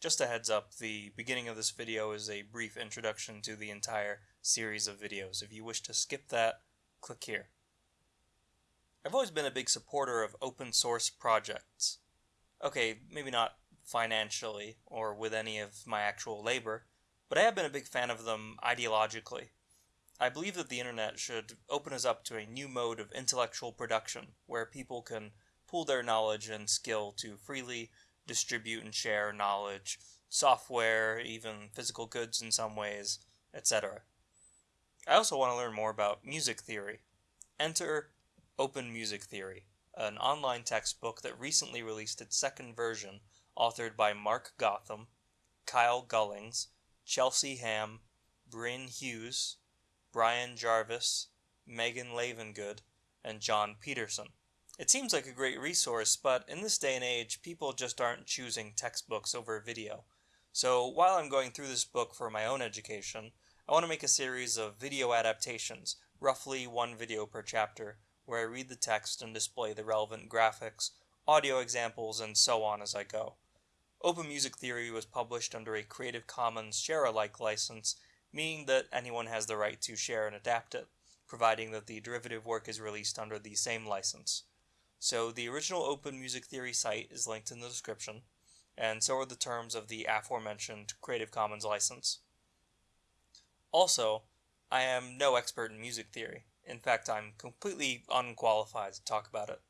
Just a heads up, the beginning of this video is a brief introduction to the entire series of videos. If you wish to skip that, click here. I've always been a big supporter of open source projects. Okay, maybe not financially or with any of my actual labor, but I have been a big fan of them ideologically. I believe that the internet should open us up to a new mode of intellectual production where people can pool their knowledge and skill to freely distribute and share knowledge, software, even physical goods in some ways, etc. I also want to learn more about music theory. Enter Open Music Theory, an online textbook that recently released its second version, authored by Mark Gotham, Kyle Gullings, Chelsea Hamm, Bryn Hughes, Brian Jarvis, Megan Lavengood, and John Peterson. It seems like a great resource, but in this day and age, people just aren't choosing textbooks over video. So while I'm going through this book for my own education, I want to make a series of video adaptations, roughly one video per chapter, where I read the text and display the relevant graphics, audio examples, and so on as I go. Open Music Theory was published under a Creative Commons share-alike license, meaning that anyone has the right to share and adapt it, providing that the derivative work is released under the same license. So the original Open Music Theory site is linked in the description, and so are the terms of the aforementioned Creative Commons license. Also, I am no expert in music theory. In fact, I'm completely unqualified to talk about it.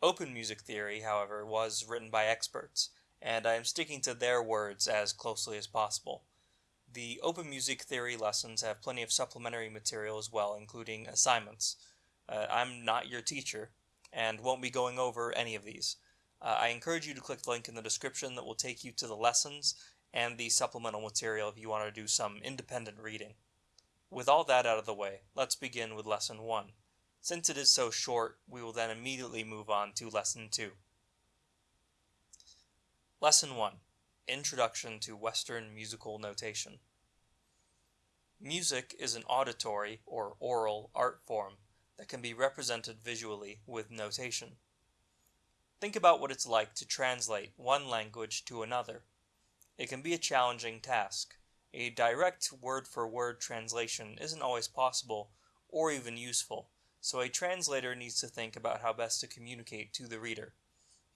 Open Music Theory, however, was written by experts, and I am sticking to their words as closely as possible. The Open Music Theory lessons have plenty of supplementary material as well, including assignments. Uh, I'm not your teacher, and won't be going over any of these. Uh, I encourage you to click the link in the description that will take you to the lessons and the supplemental material if you want to do some independent reading. With all that out of the way, let's begin with Lesson 1. Since it is so short, we will then immediately move on to Lesson 2. Lesson 1 Introduction to Western Musical Notation. Music is an auditory or aural art form can be represented visually with notation. Think about what it's like to translate one language to another. It can be a challenging task. A direct word for word translation isn't always possible or even useful, so a translator needs to think about how best to communicate to the reader.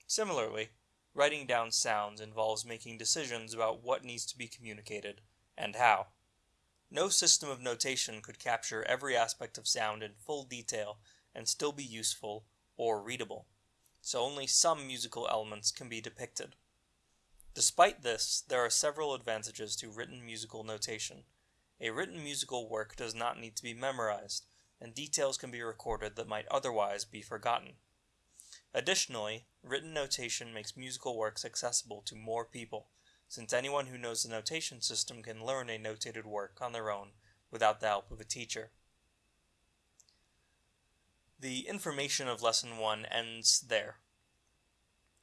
Similarly, writing down sounds involves making decisions about what needs to be communicated and how. No system of notation could capture every aspect of sound in full detail and still be useful or readable, so only some musical elements can be depicted. Despite this, there are several advantages to written musical notation. A written musical work does not need to be memorized, and details can be recorded that might otherwise be forgotten. Additionally, written notation makes musical works accessible to more people, since anyone who knows the notation system can learn a notated work on their own without the help of a teacher. The information of Lesson 1 ends there.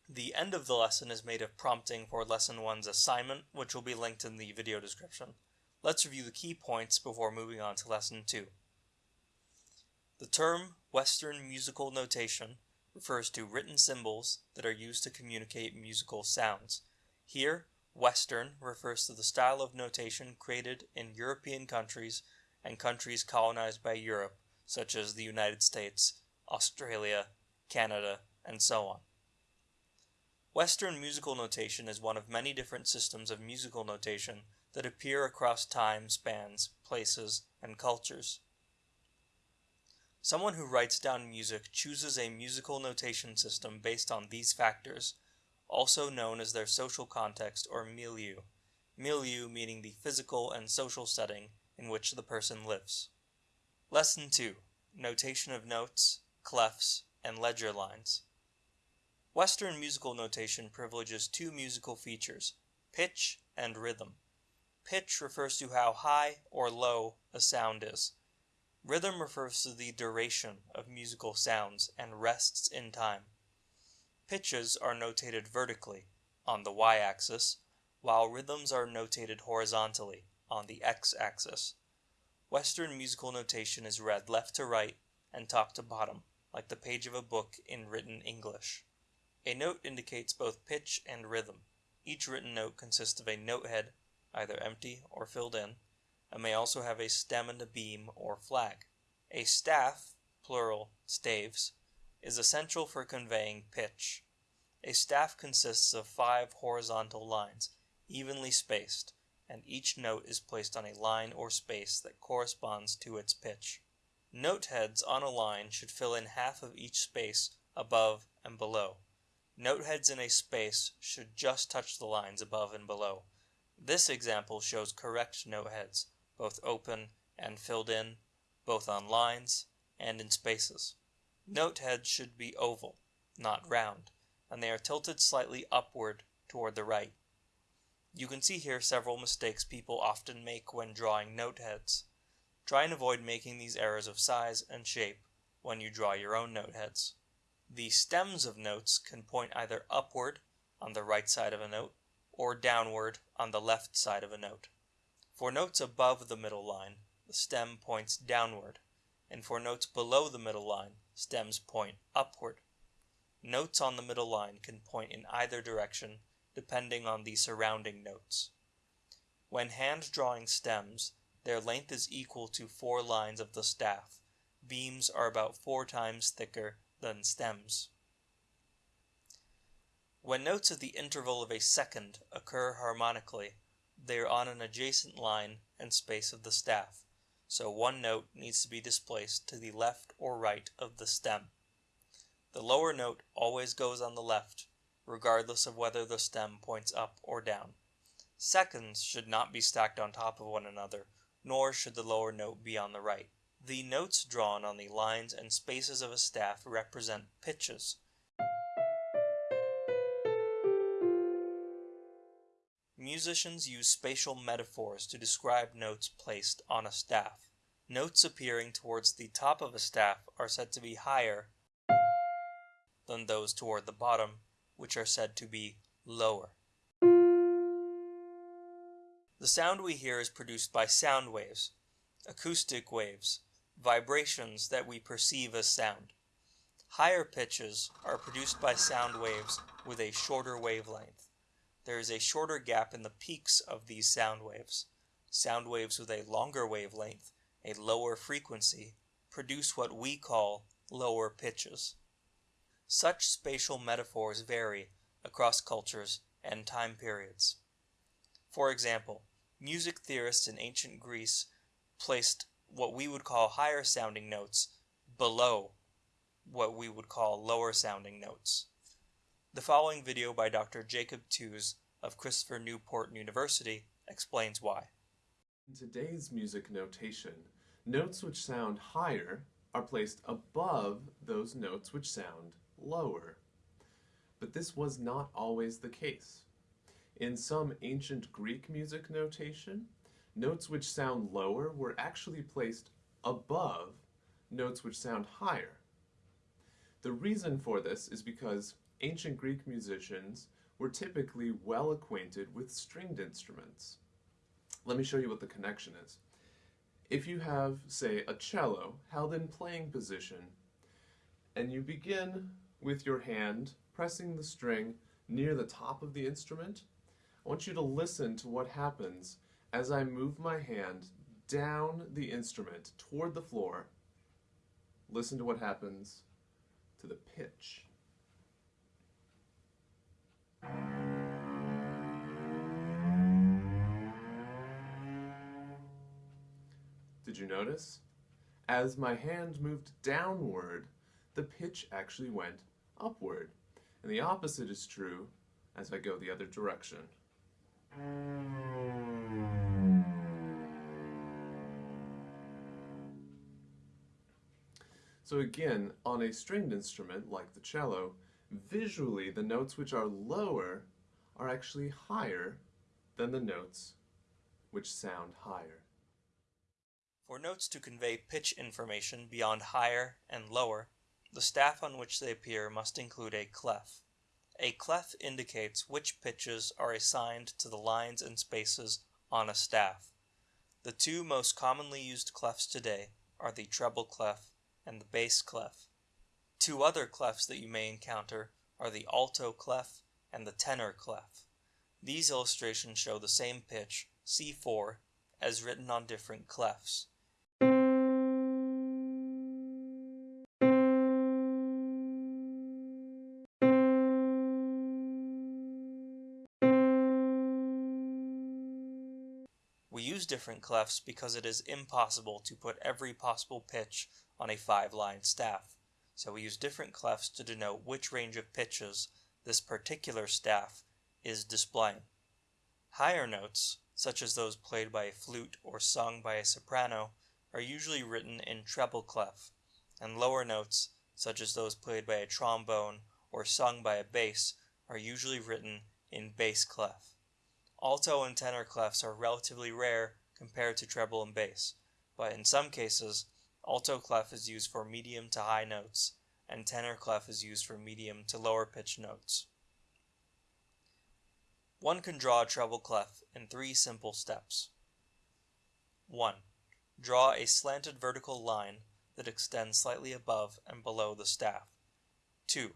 The end of the lesson is made of prompting for Lesson 1's assignment, which will be linked in the video description. Let's review the key points before moving on to Lesson 2. The term Western musical notation refers to written symbols that are used to communicate musical sounds. Here, Western refers to the style of notation created in European countries and countries colonized by Europe, such as the United States, Australia, Canada, and so on. Western musical notation is one of many different systems of musical notation that appear across time spans, places, and cultures. Someone who writes down music chooses a musical notation system based on these factors also known as their social context or milieu, milieu meaning the physical and social setting in which the person lives. Lesson 2 Notation of Notes, Clefs, and Ledger Lines. Western musical notation privileges two musical features pitch and rhythm. Pitch refers to how high or low a sound is. Rhythm refers to the duration of musical sounds and rests in time. Pitches are notated vertically, on the y-axis, while rhythms are notated horizontally, on the x-axis. Western musical notation is read left to right and top to bottom, like the page of a book in written English. A note indicates both pitch and rhythm. Each written note consists of a note head, either empty or filled in, and may also have a stem and a beam or flag. A staff, plural staves, is essential for conveying pitch. A staff consists of five horizontal lines, evenly spaced, and each note is placed on a line or space that corresponds to its pitch. Note heads on a line should fill in half of each space above and below. Note heads in a space should just touch the lines above and below. This example shows correct note heads, both open and filled in, both on lines and in spaces. Note heads should be oval, not round, and they are tilted slightly upward toward the right. You can see here several mistakes people often make when drawing note heads. Try and avoid making these errors of size and shape when you draw your own note heads. The stems of notes can point either upward on the right side of a note or downward on the left side of a note. For notes above the middle line, the stem points downward, and for notes below the middle line, stems point upward. Notes on the middle line can point in either direction depending on the surrounding notes. When hand drawing stems, their length is equal to four lines of the staff. Beams are about four times thicker than stems. When notes at the interval of a second occur harmonically, they are on an adjacent line and space of the staff, so one note needs to be displaced to the left or right of the stem. The lower note always goes on the left, regardless of whether the stem points up or down. Seconds should not be stacked on top of one another, nor should the lower note be on the right. The notes drawn on the lines and spaces of a staff represent pitches. Musicians use spatial metaphors to describe notes placed on a staff. Notes appearing towards the top of a staff are said to be higher than those toward the bottom, which are said to be lower. The sound we hear is produced by sound waves, acoustic waves, vibrations that we perceive as sound. Higher pitches are produced by sound waves with a shorter wavelength. There is a shorter gap in the peaks of these sound waves. Sound waves with a longer wavelength, a lower frequency, produce what we call lower pitches. Such spatial metaphors vary across cultures and time periods. For example, music theorists in ancient Greece placed what we would call higher sounding notes below what we would call lower sounding notes. The following video by Dr. Jacob Tews of Christopher Newport University explains why. In today's music notation, notes which sound higher are placed above those notes which sound lower. But this was not always the case. In some ancient Greek music notation, notes which sound lower were actually placed above notes which sound higher. The reason for this is because ancient Greek musicians were typically well acquainted with stringed instruments. Let me show you what the connection is. If you have, say, a cello held in playing position, and you begin with your hand pressing the string near the top of the instrument, I want you to listen to what happens as I move my hand down the instrument toward the floor. Listen to what happens to the pitch. Did you notice? As my hand moved downward, the pitch actually went upward. And the opposite is true as I go the other direction. So again, on a stringed instrument like the cello, visually the notes which are lower are actually higher than the notes which sound higher. For notes to convey pitch information beyond higher and lower, the staff on which they appear must include a clef. A clef indicates which pitches are assigned to the lines and spaces on a staff. The two most commonly used clefs today are the treble clef and the bass clef. Two other clefs that you may encounter are the alto clef and the tenor clef. These illustrations show the same pitch, C4, as written on different clefs. Different clefs because it is impossible to put every possible pitch on a five line staff, so we use different clefs to denote which range of pitches this particular staff is displaying. Higher notes, such as those played by a flute or sung by a soprano, are usually written in treble clef, and lower notes, such as those played by a trombone or sung by a bass, are usually written in bass clef. Alto and tenor clefs are relatively rare compared to treble and bass, but in some cases, alto clef is used for medium to high notes, and tenor clef is used for medium to lower pitch notes. One can draw a treble clef in three simple steps. 1. Draw a slanted vertical line that extends slightly above and below the staff. 2.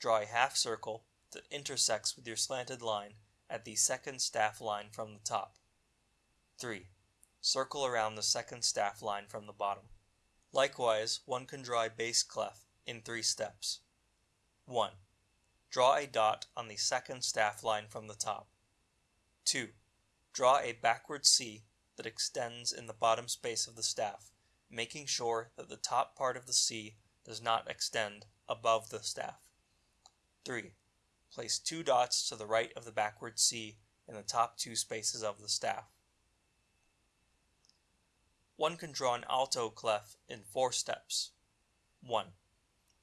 Draw a half circle that intersects with your slanted line at the second staff line from the top. 3. Circle around the second staff line from the bottom. Likewise, one can draw a bass clef in three steps. 1. Draw a dot on the second staff line from the top. 2. Draw a backward C that extends in the bottom space of the staff, making sure that the top part of the C does not extend above the staff. 3. Place two dots to the right of the backward C in the top two spaces of the staff. One can draw an alto clef in four steps. 1.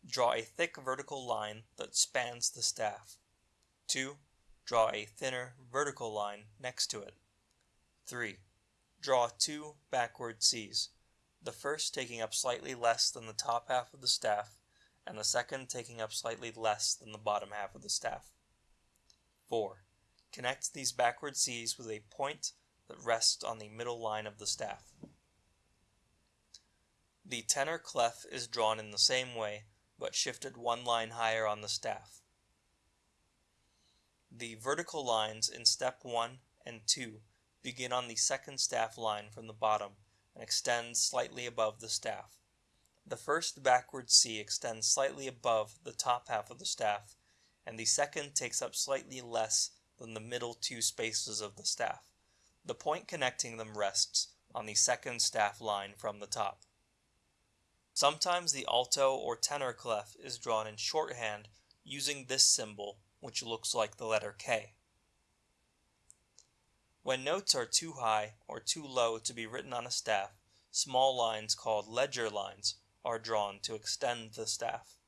Draw a thick vertical line that spans the staff. 2. Draw a thinner vertical line next to it. 3. Draw two backward Cs, the first taking up slightly less than the top half of the staff and the second taking up slightly less than the bottom half of the staff. 4. Connect these backward Cs with a point that rests on the middle line of the staff. The tenor clef is drawn in the same way, but shifted one line higher on the staff. The vertical lines in step 1 and 2 begin on the second staff line from the bottom and extend slightly above the staff. The first backward C extends slightly above the top half of the staff, and the second takes up slightly less than the middle two spaces of the staff. The point connecting them rests on the second staff line from the top. Sometimes the alto or tenor clef is drawn in shorthand using this symbol, which looks like the letter K. When notes are too high or too low to be written on a staff, small lines called ledger lines are drawn to extend the staff.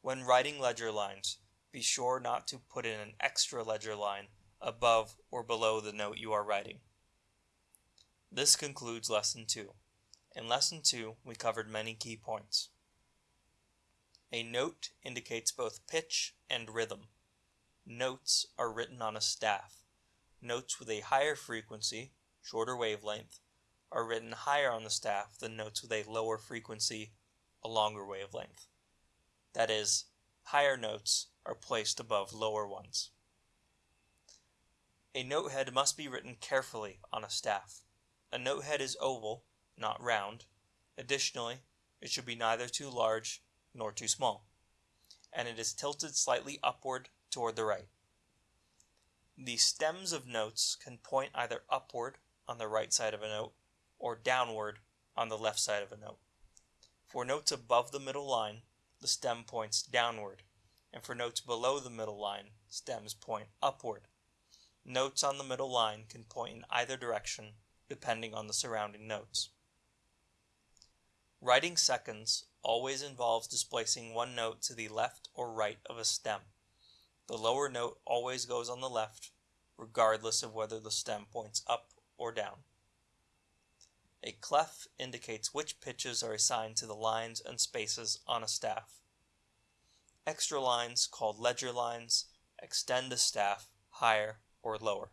When writing ledger lines, be sure not to put in an extra ledger line above or below the note you are writing. This concludes Lesson 2. In Lesson 2, we covered many key points. A note indicates both pitch and rhythm. Notes are written on a staff. Notes with a higher frequency, shorter wavelength, are written higher on the staff than notes with a lower frequency, a longer wavelength. That is, higher notes are placed above lower ones. A note head must be written carefully on a staff. A note head is oval, not round. Additionally, it should be neither too large nor too small, and it is tilted slightly upward toward the right. The stems of notes can point either upward on the right side of a note or downward on the left side of a note. For notes above the middle line, the stem points downward, and for notes below the middle line, stems point upward. Notes on the middle line can point in either direction depending on the surrounding notes. Writing seconds always involves displacing one note to the left or right of a stem. The lower note always goes on the left, regardless of whether the stem points up or down. A clef indicates which pitches are assigned to the lines and spaces on a staff. Extra lines, called ledger lines, extend the staff higher or lower.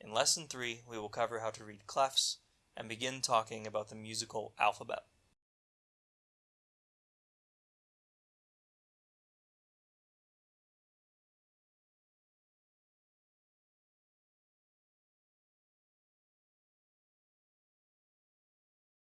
In Lesson 3, we will cover how to read clefs and begin talking about the musical alphabet.